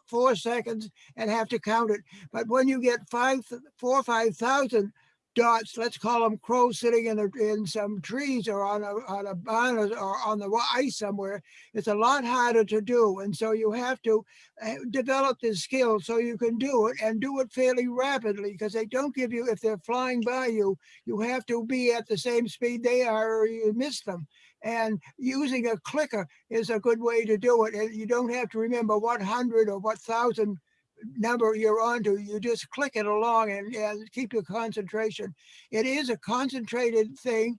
four seconds and have to count it. But when you get five, four, or five thousand dots, let's call them crows sitting in in some trees or on a on a barn or, on the ice somewhere, it's a lot harder to do. And so you have to uh, develop this skill so you can do it and do it fairly rapidly because they don't give you if they're flying by you you have to be at the same speed they are or you miss them. And using a clicker is a good way to do it. And you don't have to remember what hundred or what thousand number you're onto. You just click it along and, and keep your concentration. It is a concentrated thing.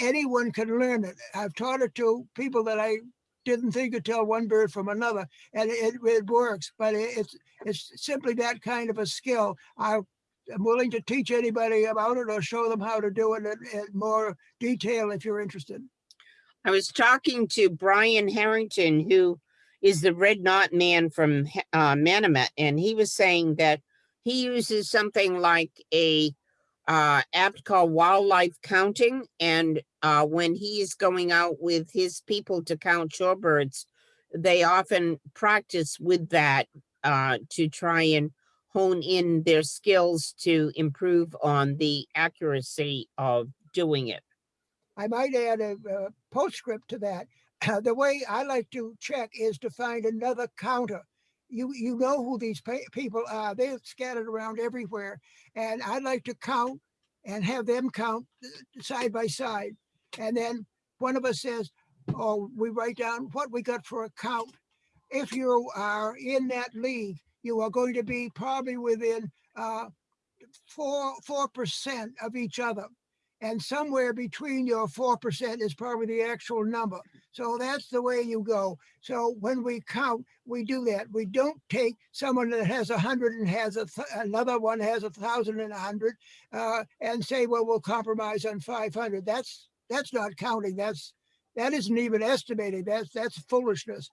Anyone can learn it. I've taught it to people that I didn't think could tell one bird from another, and it, it works. But it, it's it's simply that kind of a skill. I I'm willing to teach anybody about it or show them how to do it in, in more detail if you're interested. I was talking to Brian Harrington, who is the Red Knot Man from He- uh, and he was saying that he uses something like a uh, app called Wildlife Counting, and uh, when is going out with his people to count shorebirds, they often practice with that uh, to try and hone in their skills to improve on the accuracy of doing it. I might add a, a postscript to that. the way I like to check is to find another counter. You you know who these people are. They're scattered around everywhere, and I'd like to count and have them count uh, side by side. And then one of us says, "Oh, we write down what we got for a count." If you are in that league, you are going to be probably within uh, four four percent of each other and somewhere between your four percent is probably the actual number. So that's the way you go. So when we count, we do that. We don't take someone that has a hundred and has a th- another one has a thousand and a hundred, uh, and say, well, we'll compromise on five hundred. That's that's not counting. That's that isn't even estimating. That's that's foolishness.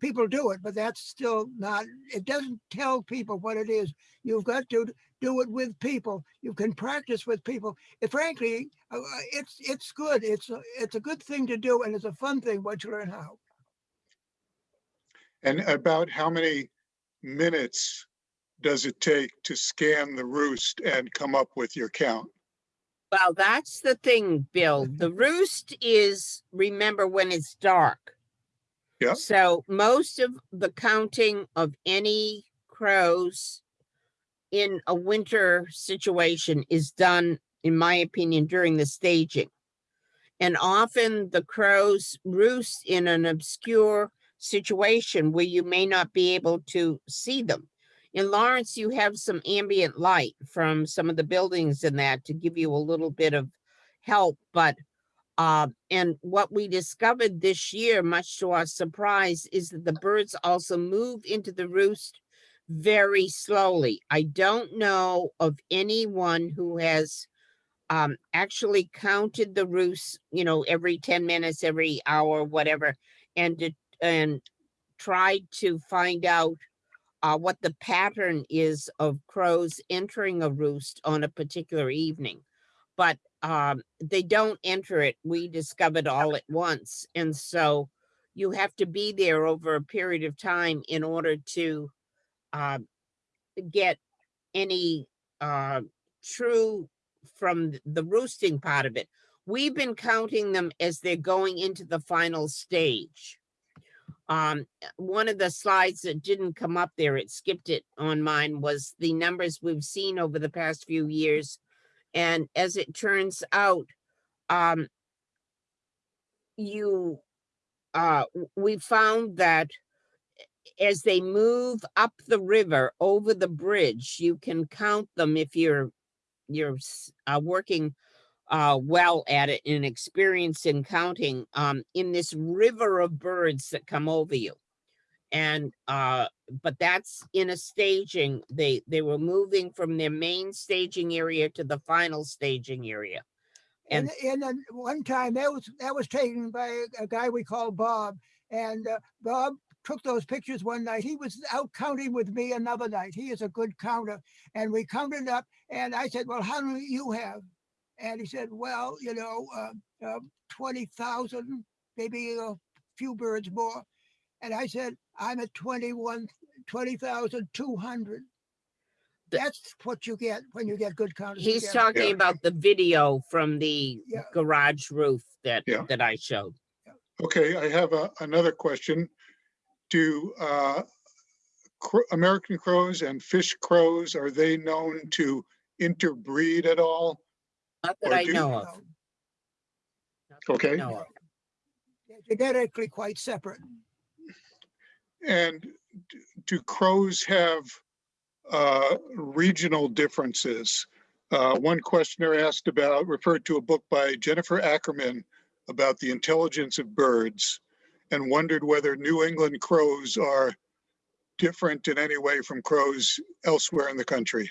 People do it, but that's still not. It doesn't tell people what it is. You've got to do it with people. You can practice with people. It, frankly, uh, uh, it's it's good. It's a, it's a good thing to do, and it's a fun thing once you learn how. And about how many minutes does it take to scan the roost and come up with your count? Well, that's the thing, Bill. The roost is, remember, when it's dark. Yep. So most of the counting of any crows in a winter situation is done, in my opinion, during the staging. And often the crows roost in an obscure situation where you may not be able to see them. In Lawrence, you have some ambient light from some of the buildings in that to give you a little bit of help, but uh, and what we discovered this year, much to our surprise, is that the birds also move into the roost very slowly. I don't know of anyone who has um, actually counted the roosts, you know, every 10 minutes, every hour, whatever, and and tried to find out uh, what the pattern is of crows entering a roost on a particular evening. But um, they don't enter it. We discovered all at once. And so you have to be there over a period of time in order to uh, get any uh, true from the roosting part of it. We've been counting them as they're going into the final stage. Um, one of the slides that didn't come up there, it skipped it on mine, was the numbers we've seen over the past few years. And as it turns out, um, you uh, we found that as they move up the river over the bridge, you can count them if you're you're uh, working uh, well at it and experienced in counting um, in this river of birds that come over you. And uh, but that's in a staging. They they were moving from their main staging area to the final staging area. And, And- one time that was, that was taken by a- a guy we call Bob. And uh, Bob took those pictures one night. He was out counting with me another night. He is a good counter. And we counted up and I said, well, how many you have? And he said, well, you know, uh, uh, 20,000, maybe a few birds more. And I said, I'm at 21, 20,200. That's what you get when you get good counters. He's together. talking Yeah. about the video from the Yeah. garage roof that Yeah. that I showed. Okay, I have a, another question. Do uh, cro- American crows and fish crows, are they known to interbreed at all? Not that Or I do- know of. No, not that I Okay. know of. they're Genetically quite separate. And do crows have uh, regional differences? Uh, One questioner asked about, referred to a book by Jennifer Ackerman about the intelligence of birds and wondered whether New England crows are different in any way from crows elsewhere in the country.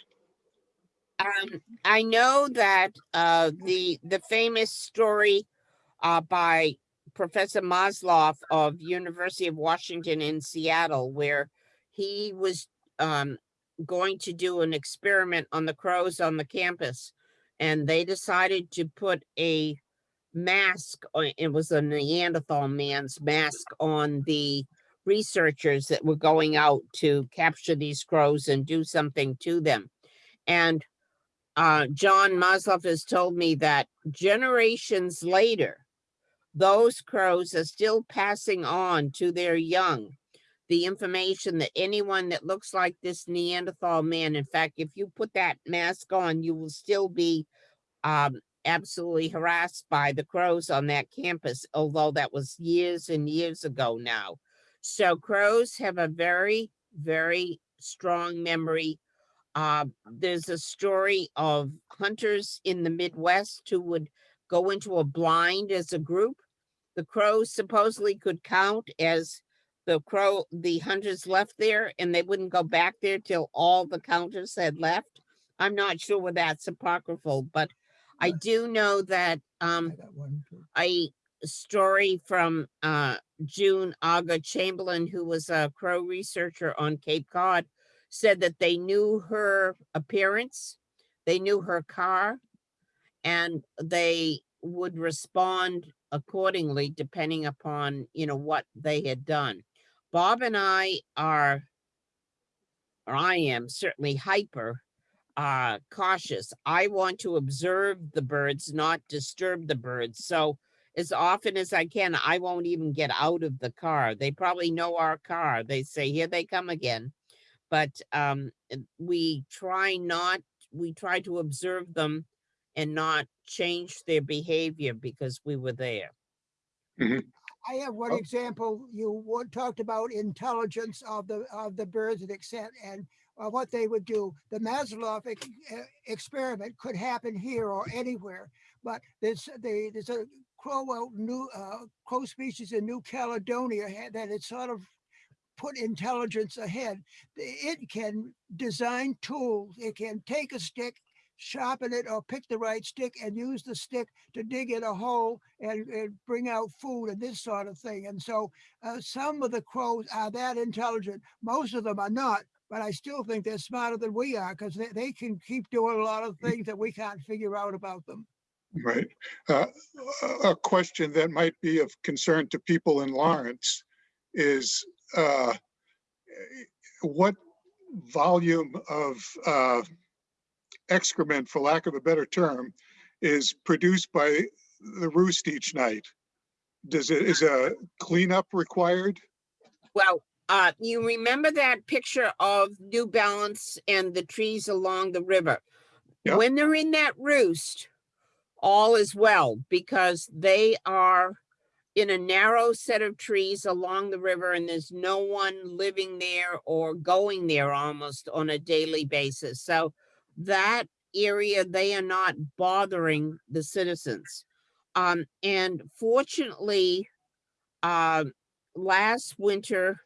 Um, I know that uh, the the famous story uh, by Professor Marzluff of University of Washington in Seattle, where he was um, going to do an experiment on the crows on the campus, and they decided to put a mask. It was a Neanderthal man's mask on the researchers that were going out to capture these crows and do something to them, and uh, John Marzluff has told me that generations later, those crows are still passing on to their young the information that anyone that looks like this Neanderthal man, in fact, if you put that mask on, you will still be um, absolutely harassed by the crows on that campus, although that was years and years ago now. So crows have a very, very strong memory uh, there's a story of hunters in the Midwest who would go into a blind as a group. The crows supposedly could count as the crow, the hunters left there and they wouldn't go back there till all the counters had left. I'm not sure whether that's apocryphal, but I do know that um, I got one a story from uh, June Aga Chamberlain, who was a crow researcher on Cape Cod, said that they knew her appearance, they knew her car, and they would respond accordingly depending upon you know what they had done. Bob and I are, or I am certainly hyper uh cautious. I want to observe the birds, not disturb the birds. So as often as I can, I won't even get out of the car. They probably know our car. They say, here they come again. But um, we try not, we try to observe them and not change their behavior because we were there. I have one Oh. example. You talked about intelligence of the, of the birds and extent and uh, what they would do. The uh, experiment could happen here or anywhere, but there's, the, there's a crow new, uh, crow species in New Caledonia that it sort of put intelligence ahead. It can design tools. It can take a stick, sharpen it or pick the right stick and use the stick to dig in a hole and, and bring out food and this sort of thing. And so uh, some of the crows are that intelligent. Most of them are not, but I still think they're smarter than we are because they, they can keep doing a lot of things that we can't figure out about them. Right. Uh, A a question that might be of concern to people in Lawrence is uh, what volume of uh, excrement, for lack of a better term, is produced by the roost each night? Does it, is a cleanup required? Well, uh, you remember that picture of New Balance and the trees along the river? Yep. When they're in that roost, all is well because they are in a narrow set of trees along the river and there's no one living there or going there almost on a daily basis. So that area, they are not bothering the citizens. Um, and fortunately, um, last winter,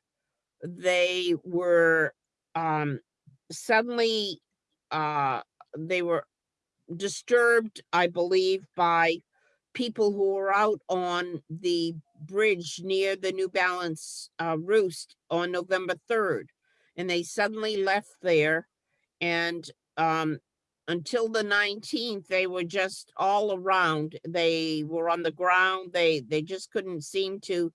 they were um suddenly uh they were disturbed i believe by people who were out on the bridge near the new balance uh roost on november 3rd and they suddenly left there and um until the 19th they were just all around. They were on the ground. They they just couldn't seem to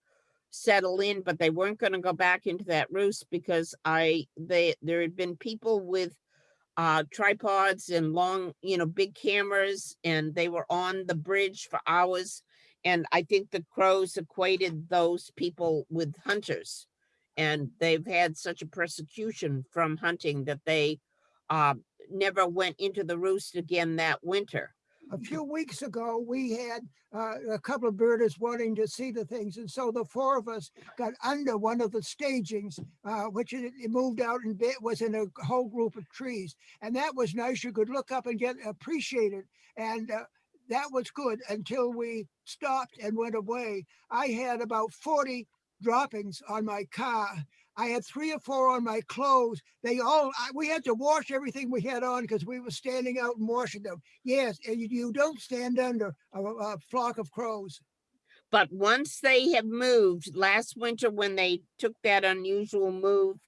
settle in, but they weren't gonna go back into that roost because I, they, there had been people with uh, tripods and long, you know, big cameras, and they were on the bridge for hours. And I think the crows equated those people with hunters. And they've had such a persecution from hunting that they uh, never went into the roost again that winter. A few weeks ago, we had uh, a couple of birders wanting to see the things. And so the four of us got under one of the stagings, uh, which it, it moved out and bit was in a whole group of trees. And that was nice. You could look up and get appreciated. And uh, that was good until we stopped and went away. I had about 40 droppings on my car. I had three or four on my clothes. They all, I, we had to wash everything we had on because we were standing out and washing them. Yes, and you, you don't stand under a, a flock of crows. But once they have moved, last winter when they took that unusual move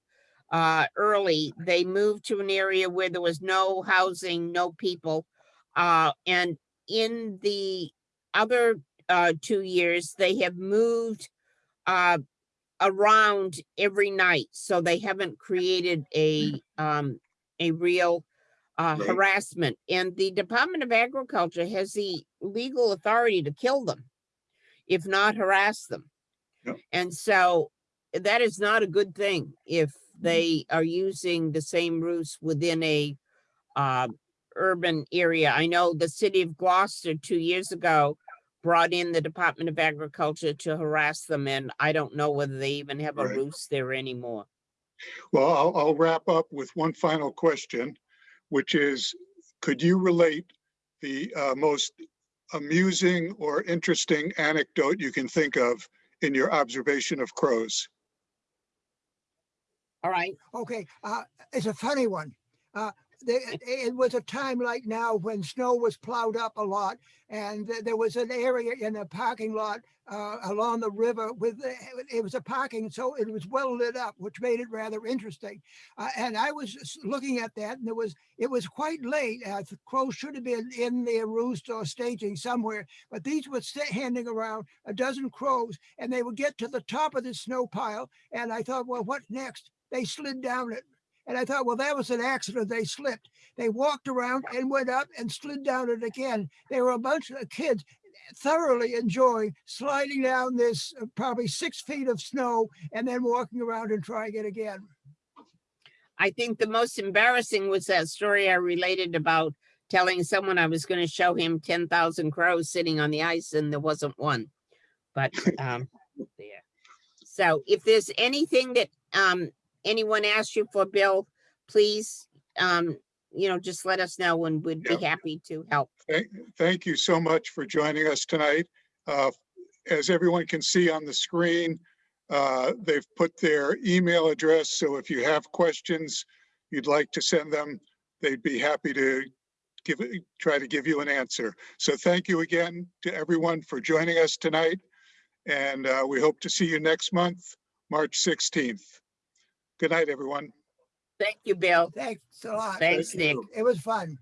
uh, early, they moved to an area where there was no housing, no people. Uh, and in the other uh, two years, they have moved uh, around every night. So they haven't created a, um, a real uh, Right. harassment. And the Department of Agriculture has the legal authority to kill them if not harass them. Yep. And so that is not a good thing if they are using the same routes within a uh, urban area. I know the city of Gloucester two years ago brought in the Department of Agriculture to harass them, and I don't know whether they even have a Right. roost there anymore. Well, I'll, I'll wrap up with one final question, which is, could you relate the uh, most amusing or interesting anecdote you can think of in your observation of crows? All right, Okay, uh, it's a funny one. Uh, it was a time like now when snow was plowed up a lot and th- there was an area in a parking lot uh, along the river with, it was a parking, so it was well lit up, which made it rather interesting. Uh, and I was looking at that and there was, it was quite late. Uh, should have been in their roost or staging somewhere, but these were standing around a dozen crows and they would get to the top of the snow pile. And I thought, well, what next? They slid down it. And I thought, well, that was an accident. They slipped. They walked around and went up and slid down it again. They were a bunch of kids thoroughly enjoying sliding down this uh, probably six feet of snow and then walking around and trying it again. I think the most embarrassing was that story I related about telling someone I was gonna show him ten thousand crows sitting on the ice and there wasn't one. But, um, there. So if there's anything that, um, anyone asks you for, Bill, please, um, you know, just let us know and we'd be happy to help. Thank, thank you so much for joining us tonight. Uh, As everyone can see on the screen, uh, they've put their email address, so if you have questions you'd like to send them, they'd be happy to give, it- try to give you an answer. So thank you again to everyone for joining us tonight. And uh, we hope to see you next month, March 16th. Good night, everyone. Thank you, Bill. Thanks a lot. Thanks, Thank Nick. It was fun.